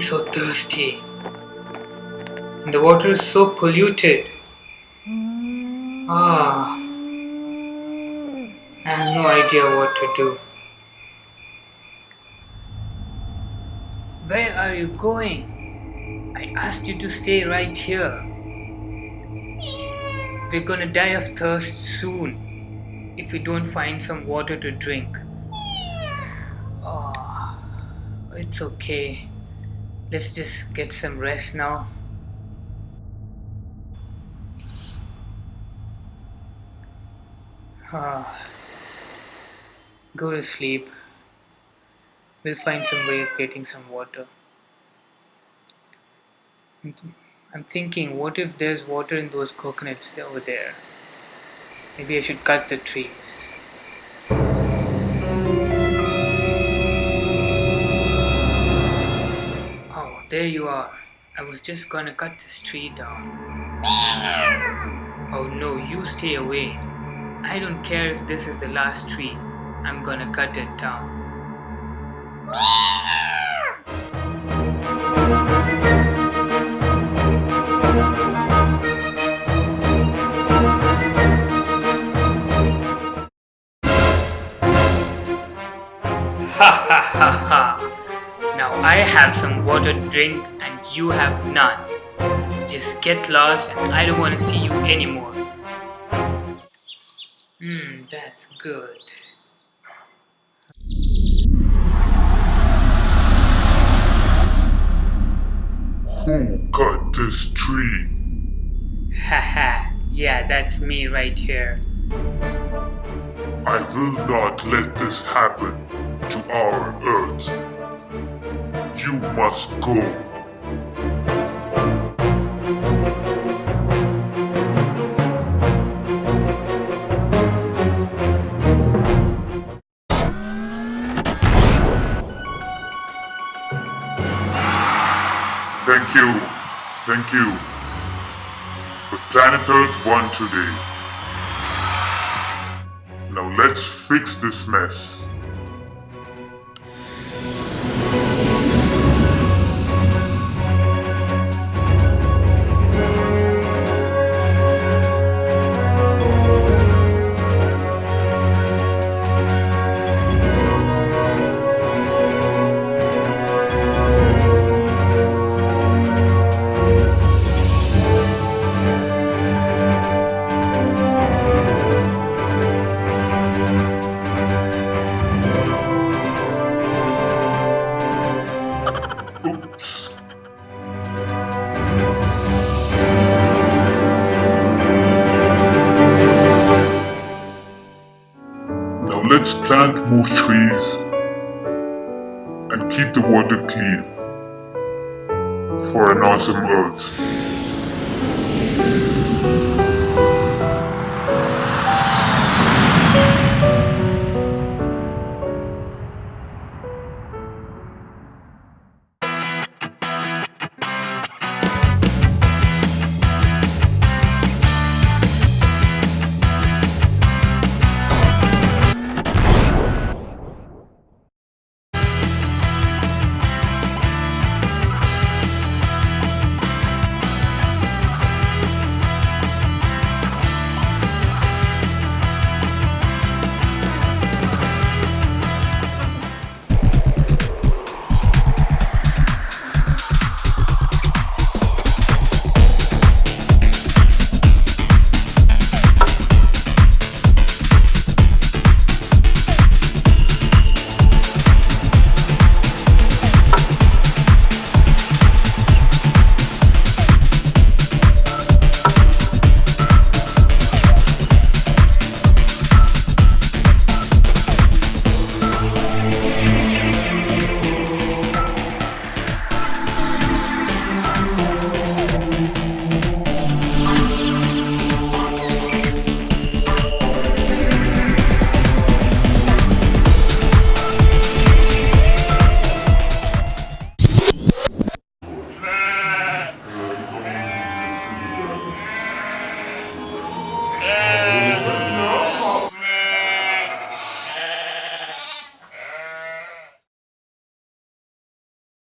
so thirsty. And the water is so polluted. Ah. I have no idea what to do. Where are you going? I asked you to stay right here. We're gonna die of thirst soon if we don't find some water to drink. Oh, it's okay. Let's just get some rest now. Ah, go to sleep. We'll find some way of getting some water. I'm thinking, what if there's water in those coconuts over there? Maybe I should cut the trees. I was just gonna cut this tree down. Oh no, you stay away. I don't care if this is the last tree. I'm gonna cut it down. Ha ha ha ha! Now I have some water to drink and you have none. Just get lost and I don't want to see you anymore. Hmm, that's good. Who cut this tree? Haha, yeah, that's me right here. I will not let this happen to our Earth. You must go. Thank you. Thank you. But Planet Earth won today. Now let's fix this mess. Let's plant more trees and keep the water clean for an awesome earth.